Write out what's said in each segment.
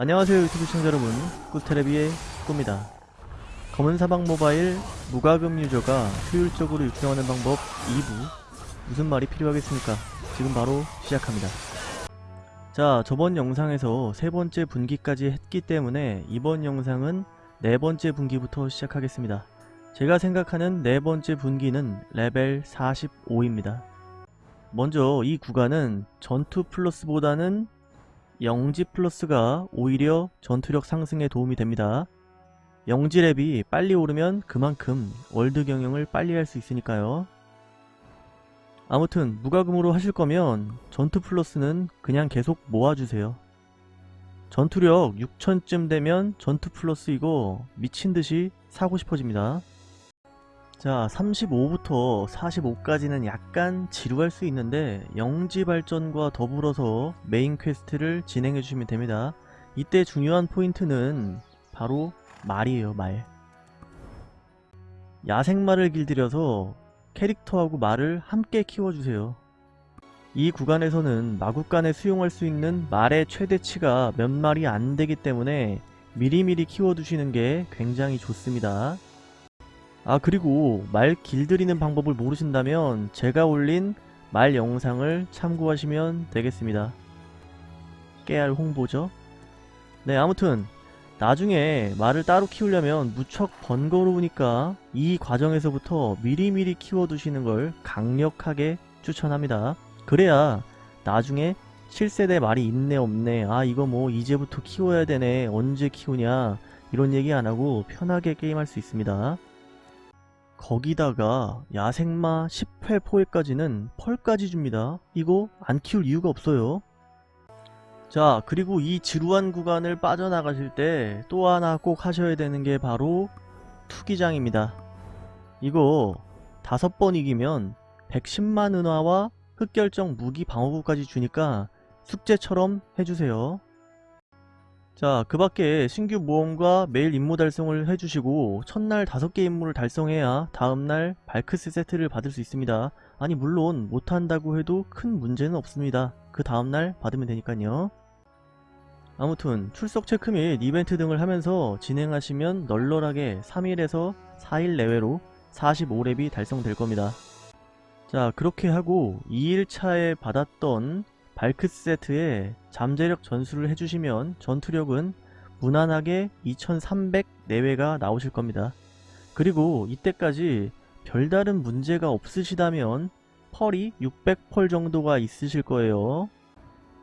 안녕하세요 유튜브 시청자 여러분. 꾸테레비의 꾸입니다. 검은 사막 모바일 무과금 유저가 효율적으로 육성하는 방법 2부. 무슨 말이 필요하겠습니까? 지금 바로 시작합니다. 자 저번 영상에서 세 번째 분기까지 했기 때문에 이번 영상은 네 번째 분기부터 시작하겠습니다. 제가 생각하는 네 번째 분기는 레벨 45입니다. 먼저 이 구간은 전투 플러스보다는 영지 플러스가 오히려 전투력 상승에 도움이 됩니다. 영지 렙이 빨리 오르면 그만큼 월드 경영을 빨리 할 수 있으니까요. 아무튼 무과금으로 하실 거면 전투 플러스는 그냥 계속 모아주세요. 전투력 6000쯤 되면 전투 플러스 이거 미친듯이 사고 싶어집니다. 자 35부터 45까지는 약간 지루할 수 있는데 영지 발전과 더불어서 메인 퀘스트를 진행해 주시면 됩니다. 이때 중요한 포인트는 바로 말이에요 말. 야생말을 길들여서 캐릭터하고 말을 함께 키워주세요. 이 구간에서는 마구간에 수용할 수 있는 말의 최대치가 몇 마리 안 되기 때문에 미리미리 키워두시는 게 굉장히 좋습니다 아 그리고 말 길들이는 방법을 모르신다면 제가 올린 말 영상을 참고하시면 되겠습니다. 깨알 홍보죠. 네 아무튼 나중에 말을 따로 키우려면 무척 번거로우니까 이 과정에서부터 미리미리 키워두시는 걸 강력하게 추천합니다. 그래야 나중에 7세대 말이 있네 없네 아 이거 뭐 이제부터 키워야 되네 언제 키우냐 이런 얘기 안하고 편하게 게임할 수 있습니다. 거기다가 야생마 10회 포획까지는 펄까지 줍니다. 이거 안 키울 이유가 없어요. 자 그리고 이 지루한 구간을 빠져나가실 때 또 하나 꼭 하셔야 되는 게 바로 투기장입니다. 이거 다섯 번 이기면 110만 은화와 흑결정 무기 방어구까지 주니까 숙제처럼 해주세요. 자, 그 밖에 신규 모험과 매일 임무 달성을 해주시고 첫날 5개 임무를 달성해야 다음날 발크스 세트를 받을 수 있습니다. 아니 물론 못한다고 해도 큰 문제는 없습니다. 그 다음날 받으면 되니까요. 아무튼 출석 체크 및 이벤트 등을 하면서 진행하시면 널널하게 3일에서 4일 내외로 45렙이 달성될 겁니다. 자 그렇게 하고 2일차에 받았던 발크스 세트에 잠재력 전수를 해주시면 전투력은 무난하게 2300 내외가 나오실 겁니다. 그리고 이때까지 별다른 문제가 없으시다면 펄이 600펄 정도가 있으실 거예요.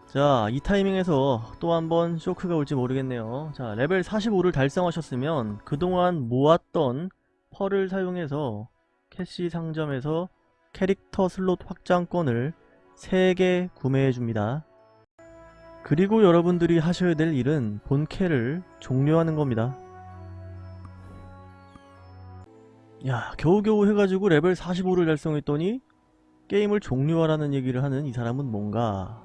자, 이 타이밍에서 또 한번 쇼크가 올지 모르겠네요. 자, 레벨 45를 달성하셨으면 그동안 모았던 펄을 사용해서 캐시 상점에서 캐릭터 슬롯 확장권을 3개 구매해 줍니다. 그리고 여러분들이 하셔야 될 일은 본캐를 종료하는 겁니다. 야 겨우겨우 해가지고 레벨 45를 달성했더니 게임을 종료하라는 얘기를 하는 이 사람은 뭔가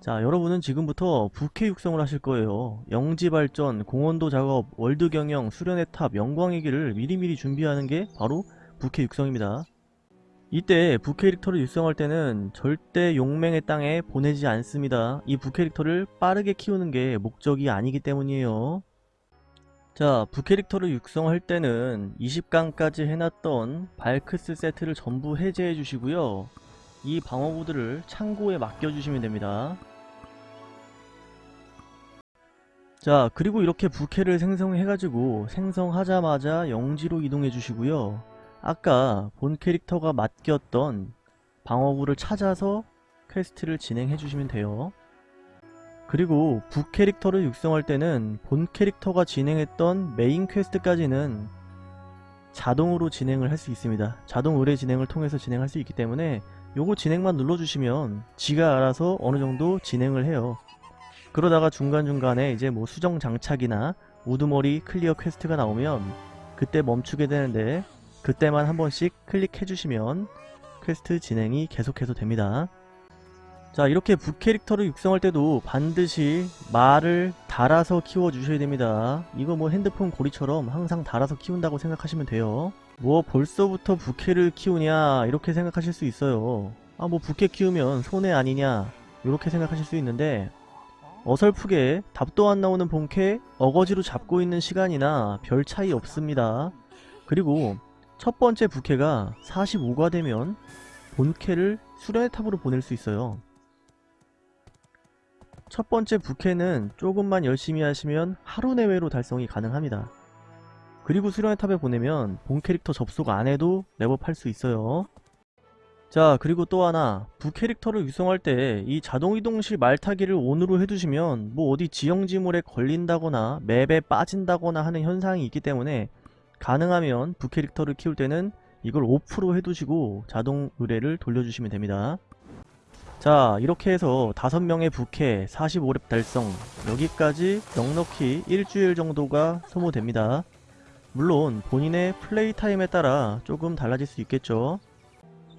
자 여러분은 지금부터 부캐 육성을 하실 거예요 영지 발전, 공헌도 작업, 월드 경영, 수련의 탑, 영광의 길을 미리미리 준비하는 게 바로 부캐 육성입니다 이때 부캐릭터를 육성할 때는 절대 용맹의 땅에 보내지 않습니다. 이 부캐릭터를 빠르게 키우는 게 목적이 아니기 때문이에요. 자 부캐릭터를 육성할 때는 20강까지 해놨던 발크스 세트를 전부 해제해 주시고요. 이 방어구들을 창고에 맡겨주시면 됩니다. 자 그리고 이렇게 부캐를 생성해가지고 생성하자마자 영지로 이동해 주시고요. 아까 본 캐릭터가 맡겼던 방어구를 찾아서 퀘스트를 진행해 주시면 돼요. 그리고 부 캐릭터를 육성할 때는 본 캐릭터가 진행했던 메인 퀘스트까지는 자동으로 진행을 할 수 있습니다. 자동 의뢰 진행을 통해서 진행할 수 있기 때문에 요거 진행만 눌러주시면 지가 알아서 어느 정도 진행을 해요. 그러다가 중간중간에 이제 뭐 수정 장착이나 우두머리 클리어 퀘스트가 나오면 그때 멈추게 되는데 그때만 한 번씩 클릭해 주시면 퀘스트 진행이 계속해서 됩니다. 자 이렇게 북캐릭터를 육성할 때도 반드시 말을 달아서 키워 주셔야 됩니다. 이거 뭐 핸드폰 고리처럼 항상 달아서 키운다고 생각하시면 돼요. 뭐 벌써부터 부캐를 키우냐 이렇게 생각하실 수 있어요. 아 뭐 부캐 키우면 손해 아니냐 이렇게 생각하실 수 있는데 어설프게 답도 안 나오는 본캐 어거지로 잡고 있는 시간이나 별 차이 없습니다. 그리고 첫 번째 부캐가 45가 되면 본캐를 수련의 탑으로 보낼 수 있어요. 첫 번째 부캐는 조금만 열심히 하시면 하루 내외로 달성이 가능합니다. 그리고 수련의 탑에 보내면 본 캐릭터 접속 안 해도 랩업할 수 있어요. 자 그리고 또 하나 부캐릭터를 육성할 때 이 자동이동시 말타기를 ON으로 해두시면 뭐 어디 지형지물에 걸린다거나 맵에 빠진다거나 하는 현상이 있기 때문에 가능하면 부캐릭터를 키울 때는 이걸 오프로 해두시고 자동 의뢰를 돌려주시면 됩니다. 자 이렇게 해서 5명의 부캐 45렙 달성 여기까지 넉넉히 일주일 정도가 소모됩니다. 물론 본인의 플레이 타임에 따라 조금 달라질 수 있겠죠.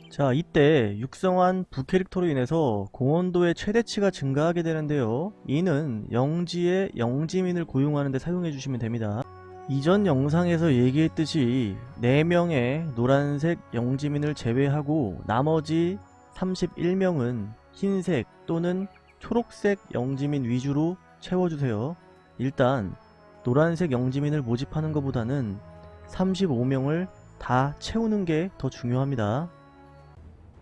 자 이때 육성한 부캐릭터로 인해서 공원도의 최대치가 증가하게 되는데요. 이는 영지의 영지민을 고용하는 데 사용해 주시면 됩니다. 이전 영상에서 얘기했듯이 4명의 노란색 영지민을 제외하고 나머지 31명은 흰색 또는 초록색 영지민 위주로 채워주세요. 일단 노란색 영지민을 모집하는 것보다는 35명을 다 채우는 게 더 중요합니다.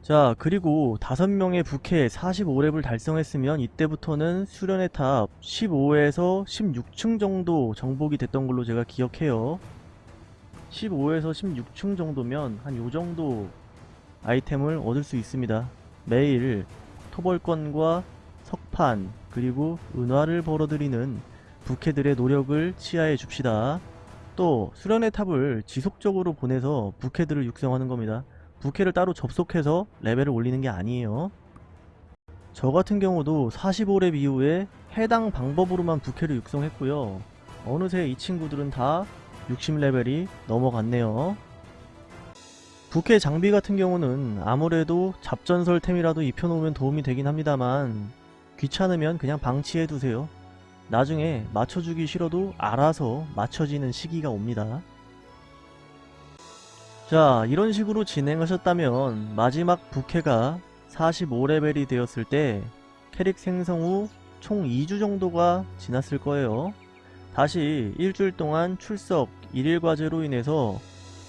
자 그리고 5명의 부캐 45렙을 달성했으면 이때부터는 수련의 탑 15에서 16층 정도 정복이 됐던 걸로 제가 기억해요. 15에서 16층 정도면 한 요정도 아이템을 얻을 수 있습니다. 매일 토벌권과 석판 그리고 은화를 벌어들이는 부캐들의 노력을 치하해 줍시다. 또 수련의 탑을 지속적으로 보내서 부캐들을 육성하는 겁니다 부캐를 따로 접속해서 레벨을 올리는 게 아니에요. 저 같은 경우도 45렙 이후에 해당 방법으로만 부캐를 육성했고요. 어느새 이 친구들은 다 60레벨이 넘어갔네요. 부캐 장비 같은 경우는 아무래도 잡전설템이라도 입혀놓으면 도움이 되긴 합니다만 귀찮으면 그냥 방치해두세요. 나중에 맞춰주기 싫어도 알아서 맞춰지는 시기가 옵니다. 자 이런 식으로 진행하셨다면 마지막 부캐가 45레벨이 되었을 때 캐릭 생성 후 총 2주 정도가 지났을 거예요. 다시 일주일 동안 출석 1일 과제로 인해서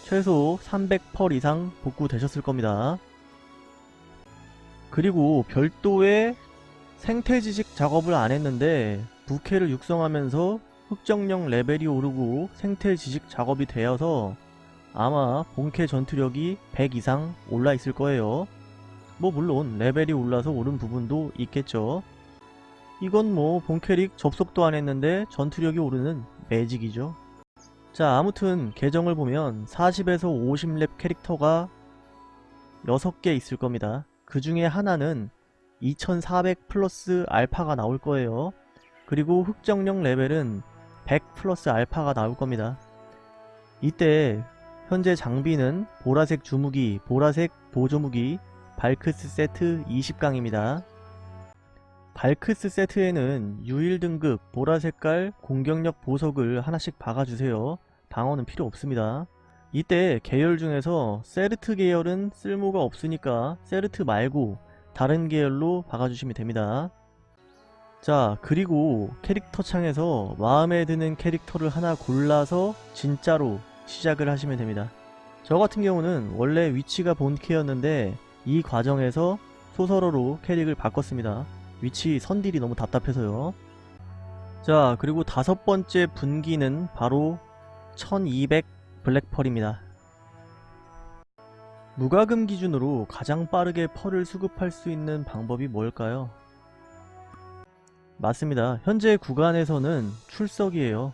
최소 300펄 이상 복구되셨을 겁니다. 그리고 별도의 생태지식 작업을 안 했는데 부캐를 육성하면서 흑정령 레벨이 오르고 생태지식 작업이 되어서 아마 본캐 전투력이 100 이상 올라 있을 거예요. 뭐 물론 레벨이 올라서 오른 부분도 있겠죠. 이건 뭐 본캐릭 접속도 안 했는데 전투력이 오르는 매직이죠. 자 아무튼 계정을 보면 40에서 50렙 캐릭터가 6개 있을 겁니다. 그 중에 하나는 2400 플러스 알파가 나올 거예요. 그리고 흑정령 레벨은 100 플러스 알파가 나올 겁니다. 이때 현재 장비는 보라색 주무기, 보라색 보조무기, 발크스 세트 20강입니다. 발크스 세트에는 유일 등급 보라색깔 공격력 보석을 하나씩 박아주세요. 방어는 필요 없습니다. 이때 계열 중에서 세르트 계열은 쓸모가 없으니까 세르트 말고 다른 계열로 박아주시면 됩니다. 자 그리고 캐릭터 창에서 마음에 드는 캐릭터를 하나 골라서 진짜로 시작을 하시면 됩니다. 저 같은 경우는 원래 위치가 본캐였는데 이 과정에서 소설어로 캐릭을 바꿨습니다. 위치 선딜이 너무 답답해서요. 자 그리고 다섯 번째 분기는 바로 1200 블랙펄입니다. 무과금 기준으로 가장 빠르게 펄을 수급할 수 있는 방법이 뭘까요? 맞습니다. 현재 구간에서는 출석이에요.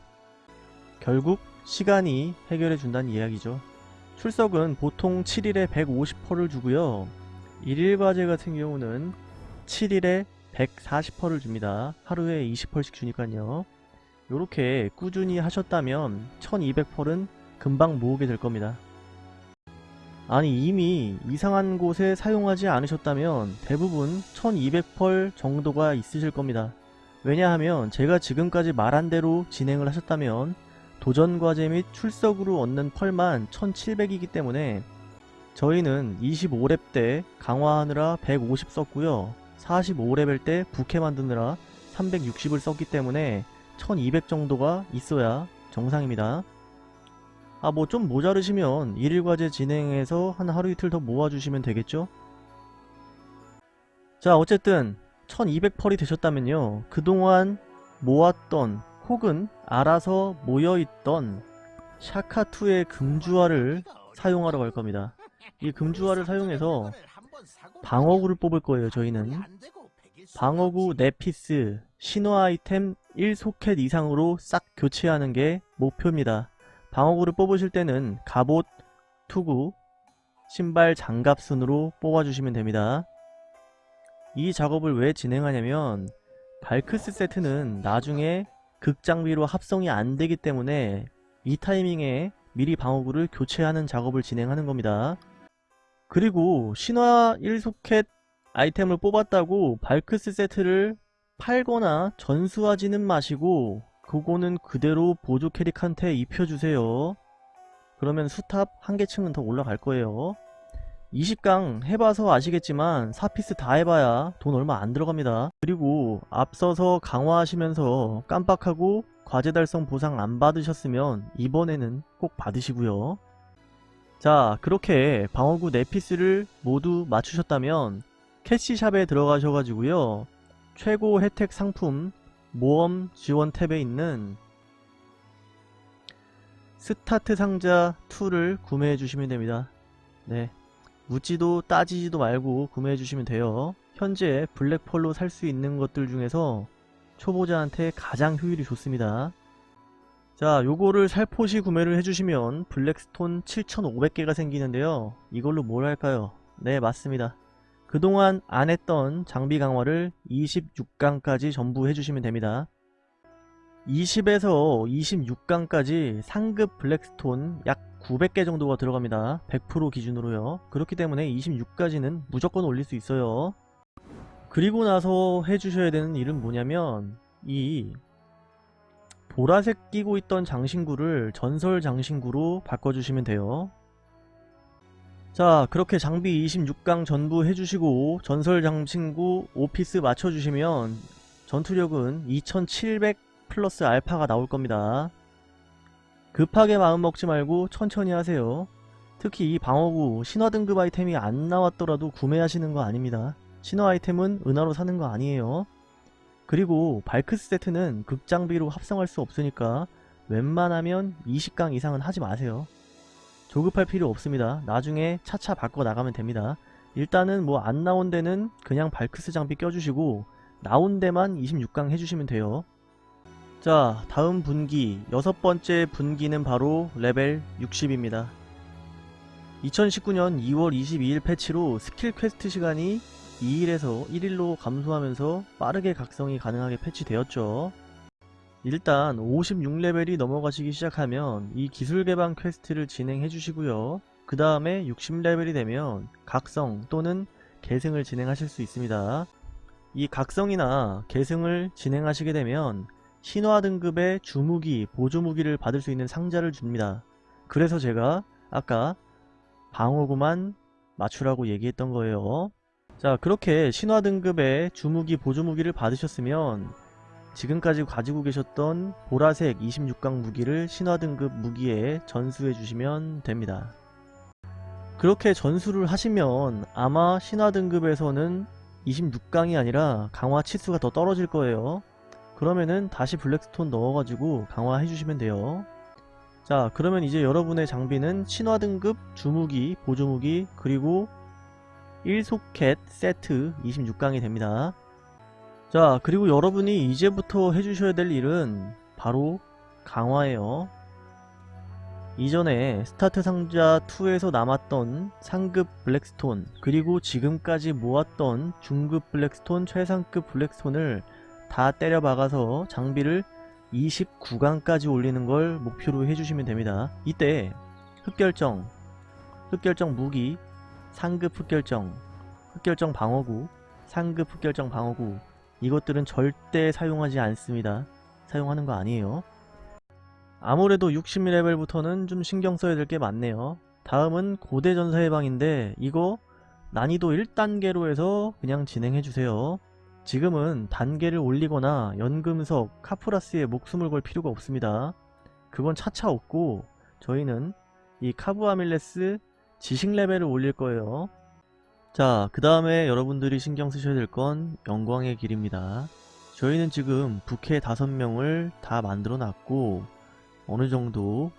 결국 시간이 해결해 준다는 이야기죠. 출석은 보통 7일에 150%를 주고요. 1일 과제 같은 경우는 7일에 140%를 줍니다. 하루에 20%씩 주니까요. 이렇게 꾸준히 하셨다면 1200%는 금방 모으게 될 겁니다. 아니 이미 이상한 곳에 사용하지 않으셨다면 대부분 1200펄 정도가 있으실 겁니다. 왜냐하면 제가 지금까지 말한 대로 진행을 하셨다면 도전과제 및 출석으로 얻는 펄만 1700이기 때문에 저희는 25렙 때 강화하느라 150 썼고요 45레벨 때 부캐 만드느라 360을 썼기 때문에 1200 정도가 있어야 정상입니다. 아 뭐 좀 모자르시면 일일 과제 진행해서 한 하루 이틀 더 모아주시면 되겠죠? 자 어쨌든 1200펄이 되셨다면요 그동안 모았던 혹은 알아서 모여있던 샤카2의 금주화를 사용하러 갈 겁니다. 이 금주화를 사용해서 방어구를 뽑을 거예요 저희는 방어구 4피스 신화 아이템 1소켓 이상으로 싹 교체하는 게 목표입니다. 방어구를 뽑으실 때는 갑옷, 투구, 신발, 장갑 순으로 뽑아주시면 됩니다. 이 작업을 왜 진행하냐면 발크스 세트는 나중에 극장비로 합성이 안 되기 때문에 이 타이밍에 미리 방어구를 교체하는 작업을 진행하는 겁니다. 그리고 신화 1소켓 아이템을 뽑았다고 발크스 세트를 팔거나 전수하지는 마시고 그거는 그대로 보조 캐릭한테 입혀주세요. 그러면 수탑 한 개층은 더 올라갈 거예요. 20강 해봐서 아시겠지만 4피스 다 해봐야 돈 얼마 안 들어갑니다. 그리고 앞서서 강화하시면서 깜빡하고 과제 달성 보상 안 받으셨으면 이번에는 꼭 받으시고요. 자 그렇게 방어구 4피스를 모두 맞추셨다면 캐시샵에 들어가셔가지고요. 최고 혜택 상품 모험 지원 탭에 있는 스타트 상자 2를 구매해 주시면 됩니다. 네. 묻지도 따지지도 말고 구매해 주시면 돼요. 현재 블랙펄로 살 수 있는 것들 중에서 초보자한테 가장 효율이 좋습니다. 자 요거를 살포시 구매를 해주시면 블랙스톤 7500개가 생기는데요. 이걸로 뭘 할까요? 네 맞습니다. 그동안 안 했던 장비 강화를 26강까지 전부 해주시면 됩니다. 20에서 26강까지 상급 블랙스톤 약 900개 정도가 들어갑니다. 100% 기준으로요. 그렇기 때문에 26까지는 무조건 올릴 수 있어요. 그리고 나서 해주셔야 되는 일은 뭐냐면 이 보라색 끼고 있던 장신구를 전설 장신구로 바꿔주시면 돼요. 자 그렇게 장비 26강 전부 해주시고 전설 장신구 오피스 맞춰주시면 전투력은 2700 플러스 알파가 나올 겁니다. 급하게 마음 먹지 말고 천천히 하세요. 특히 이 방어구 신화 등급 아이템이 안 나왔더라도 구매하시는 거 아닙니다. 신화 아이템은 은하로 사는 거 아니에요. 그리고 발크스 세트는 극장비로 합성할 수 없으니까 웬만하면 20강 이상은 하지 마세요. 조급할 필요 없습니다. 나중에 차차 바꿔 나가면 됩니다. 일단은 뭐 안 나온 데는 그냥 발크스 장비 껴주시고 나온 데만 26강 해주시면 돼요. 자 다음 분기 여섯 번째 분기는 바로 레벨 60입니다. 2019년 2월 22일 패치로 스킬 퀘스트 시간이 2일에서 1일로 감소하면서 빠르게 각성이 가능하게 패치되었죠. 일단 56레벨이 넘어가시기 시작하면 이 기술 개방 퀘스트를 진행해 주시고요. 그 다음에 60레벨이 되면 각성 또는 계승을 진행하실 수 있습니다. 이 각성이나 계승을 진행하시게 되면 신화 등급의 주무기, 보조무기를 받을 수 있는 상자를 줍니다. 그래서 제가 아까 방어구만 맞추라고 얘기했던 거예요. 자 그렇게 신화 등급의 주무기, 보조무기를 받으셨으면 지금까지 가지고 계셨던 보라색 26강 무기를 신화 등급 무기에 전수해 주시면 됩니다. 그렇게 전수를 하시면 아마 신화 등급에서는 26강이 아니라 강화 치수가 더 떨어질 거예요. 그러면은 다시 블랙스톤 넣어가지고 강화해 주시면 돼요. 자 그러면 이제 여러분의 장비는 신화 등급 주무기, 보조무기, 그리고 1소켓 세트 26강이 됩니다. 자 그리고 여러분이 이제부터 해주셔야 될 일은 바로 강화예요. 이전에 스타트 상자 2에서 남았던 상급 블랙스톤 그리고 지금까지 모았던 중급 블랙스톤 최상급 블랙스톤을 다 때려 박아서 장비를 29강까지 올리는 걸 목표로 해주시면 됩니다. 이때 흑결정, 흑결정 무기, 상급 흑결정, 흑결정 방어구, 상급 흑결정 방어구 이것들은 절대 사용하지 않습니다. 사용하는 거 아니에요. 아무래도 60레벨부터는 좀 신경 써야 될 게 많네요. 다음은 고대 전사의 방인데 이거 난이도 1단계로 해서 그냥 진행해주세요. 지금은 단계를 올리거나 연금석, 카프라스에 목숨을 걸 필요가 없습니다. 그건 차차 없고 저희는 이 카브아밀레스 지식 레벨을 올릴 거예요. 자, 그 다음에 여러분들이 신경 쓰셔야 될 건 영광의 길입니다. 저희는 지금 부캐 5명을 다 만들어 놨고 어느 정도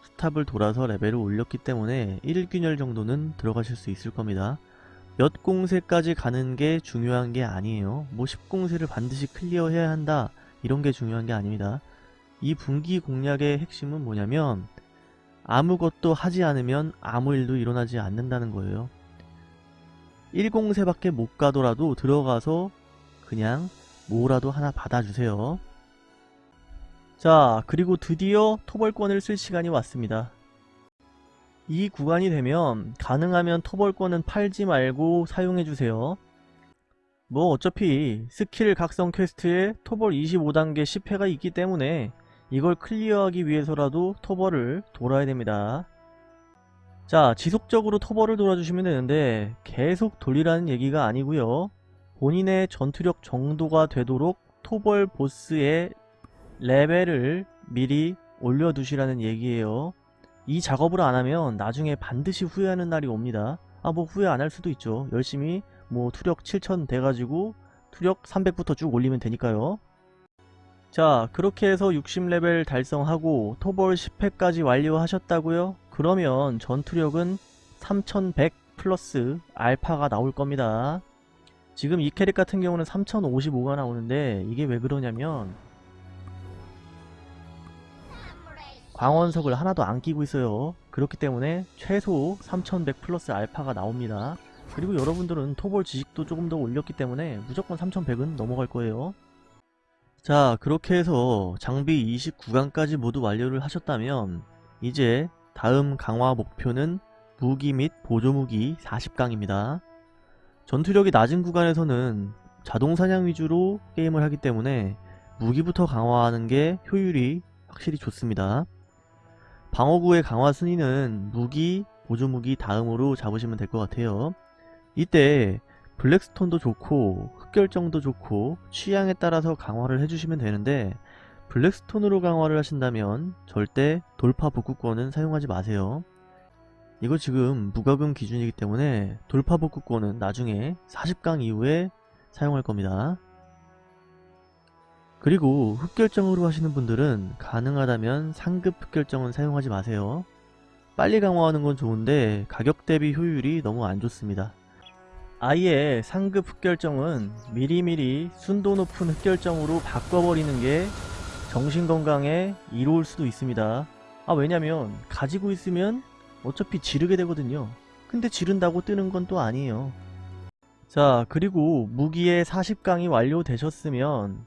스탑을 돌아서 레벨을 올렸기 때문에 1균열 정도는 들어가실 수 있을 겁니다. 몇 공세까지 가는 게 중요한 게 아니에요. 뭐 10공세를 반드시 클리어해야 한다 이런 게 중요한 게 아닙니다. 이 분기 공략의 핵심은 뭐냐면 아무것도 하지 않으면 아무 일도 일어나지 않는다는 거예요. 1공세밖에 못 가더라도 들어가서 그냥 뭐라도 하나 받아주세요. 자 그리고 드디어 토벌권을 쓸 시간이 왔습니다. 이 구간이 되면 가능하면 토벌권은 팔지 말고 사용해주세요. 뭐 어차피 스킬 각성 퀘스트에 토벌 25단계 10회가 있기 때문에 이걸 클리어하기 위해서라도 토벌을 돌아야 됩니다. 자 지속적으로 토벌을 돌아주시면 되는데 계속 돌리라는 얘기가 아니고요 본인의 전투력 정도가 되도록 토벌 보스의 레벨을 미리 올려두시라는 얘기예요 이 작업을 안하면 나중에 반드시 후회하는 날이 옵니다 아 뭐 후회 안 할 수도 있죠 열심히 뭐 투력 7000 돼가지고 투력 300부터 쭉 올리면 되니까요 자 그렇게 해서 60레벨 달성하고 토벌 10회까지 완료하셨다고요? 그러면 전투력은 3100 플러스 알파가 나올 겁니다. 지금 이 캐릭 같은 경우는 3055가 나오는데 이게 왜 그러냐면 광원석을 하나도 안 끼고 있어요. 그렇기 때문에 최소 3100 플러스 알파가 나옵니다. 그리고 여러분들은 토벌 지식도 조금 더 올렸기 때문에 무조건 3100은 넘어갈 거예요. 자 그렇게 해서 장비 29강까지 모두 완료를 하셨다면 이제 다음 강화 목표는 무기 및 보조무기 40강입니다. 전투력이 낮은 구간에서는 자동사냥 위주로 게임을 하기 때문에 무기부터 강화하는 게 효율이 확실히 좋습니다. 방어구의 강화 순위는 무기, 보조무기 다음으로 잡으시면 될 것 같아요. 이때 블랙스톤도 좋고 흑결정도 좋고 취향에 따라서 강화를 해주시면 되는데 블랙스톤으로 강화를 하신다면 절대 돌파 복구권은 사용하지 마세요. 이거 지금 무과금 기준이기 때문에 돌파 복구권은 나중에 40강 이후에 사용할 겁니다. 그리고 흑결정으로 하시는 분들은 가능하다면 상급 흑결정은 사용하지 마세요. 빨리 강화하는 건 좋은데 가격 대비 효율이 너무 안 좋습니다. 아예 상급 흑결정은 미리미리 순도 높은 흑결정으로 바꿔버리는 게 정신건강에 이로울 수도 있습니다. 아 왜냐면 가지고 있으면 어차피 지르게 되거든요. 근데 지른다고 뜨는 건 또 아니에요. 자 그리고 무기의 40강이 완료되셨으면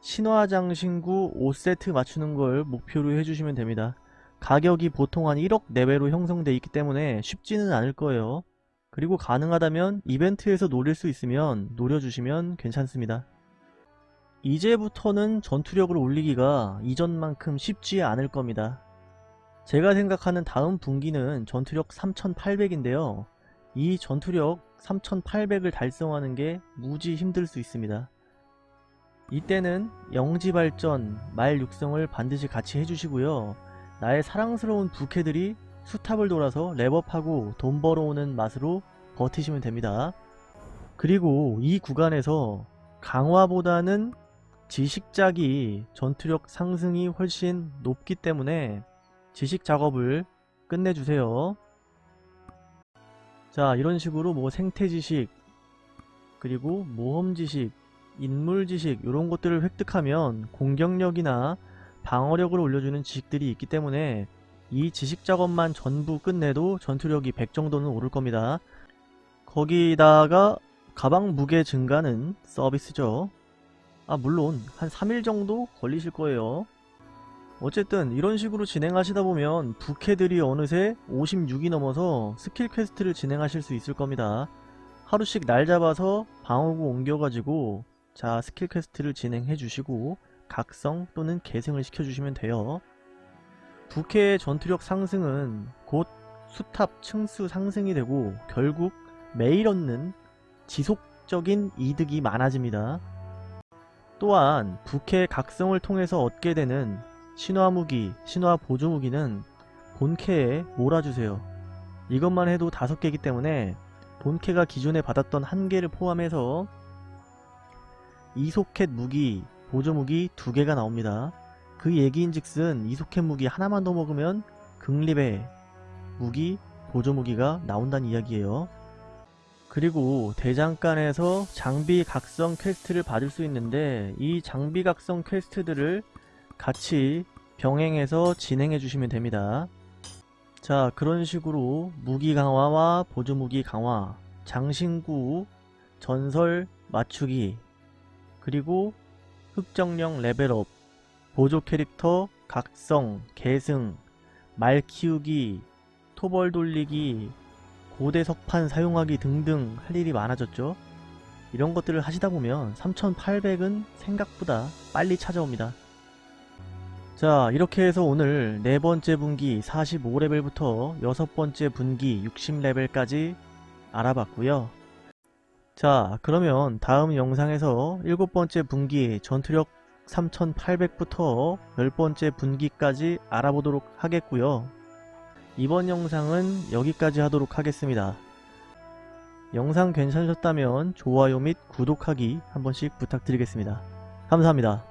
신화장신구 5세트 맞추는 걸 목표로 해주시면 됩니다. 가격이 보통 한 1억 내외로 형성돼 있기 때문에 쉽지는 않을 거예요. 그리고 가능하다면 이벤트에서 노릴 수 있으면 노려주시면 괜찮습니다. 이제부터는 전투력을 올리기가 이전만큼 쉽지 않을 겁니다. 제가 생각하는 다음 분기는 전투력 3800인데요. 이 전투력 3800을 달성하는 게 무지 힘들 수 있습니다. 이때는 영지발전, 말 육성을 반드시 같이 해주시고요. 나의 사랑스러운 부캐들이 수탑을 돌아서 랩업하고 돈 벌어오는 맛으로 버티시면 됩니다. 그리고 이 구간에서 강화보다는 지식작이 전투력 상승이 훨씬 높기 때문에 지식 작업을 끝내주세요. 자 이런 식으로 뭐 생태지식 그리고 모험지식 인물 지식 이런 것들을 획득하면 공격력이나 방어력을 올려주는 지식들이 있기 때문에 이 지식 작업만 전부 끝내도 전투력이 100 정도는 오를 겁니다. 거기다가 가방 무게 증가는 서비스죠. 아 물론 한 3일 정도 걸리실 거예요. 어쨌든 이런 식으로 진행하시다 보면 부캐들이 어느새 56이 넘어서 스킬 퀘스트를 진행하실 수 있을 겁니다. 하루씩 날 잡아서 방어구 옮겨가지고 자 스킬 퀘스트를 진행해 주시고 각성 또는 계승을 시켜주시면 돼요. 부캐의 전투력 상승은 곧 수탑 층수 상승이 되고 결국 매일 얻는 지속적인 이득이 많아집니다. 또한 부캐 각성을 통해서 얻게 되는 신화 무기, 신화 보조 무기는 본캐에 몰아주세요. 이것만 해도 다섯 개이기 때문에 본캐가 기존에 받았던 한 개를 포함해서 이소켓 무기, 보조 무기 두 개가 나옵니다. 그 얘기인즉슨 이소켓 무기 하나만 더 먹으면 극립의 무기, 보조 무기가 나온다는 이야기예요. 그리고 대장간에서 장비 각성 퀘스트를 받을 수 있는데 이 장비 각성 퀘스트들을 같이 병행해서 진행해 주시면 됩니다. 자 그런 식으로 무기 강화와 보조 무기 강화, 장신구, 전설 맞추기, 그리고 흑정령 레벨업, 보조 캐릭터 각성, 계승, 말 키우기, 토벌 돌리기, 고대 석판 사용하기 등등 할 일이 많아졌죠. 이런 것들을 하시다 보면 3800은 생각보다 빨리 찾아옵니다. 자 이렇게 해서 오늘 네 번째 분기 45레벨부터 여섯 번째 분기 60레벨까지 알아봤고요. 자 그러면 다음 영상에서 일곱 번째 분기 전투력 3800부터 열 번째 분기까지 알아보도록 하겠고요. 이번 영상은 여기까지 하도록 하겠습니다. 영상 괜찮으셨다면 좋아요 및 구독하기 한 번씩 부탁드리겠습니다. 감사합니다.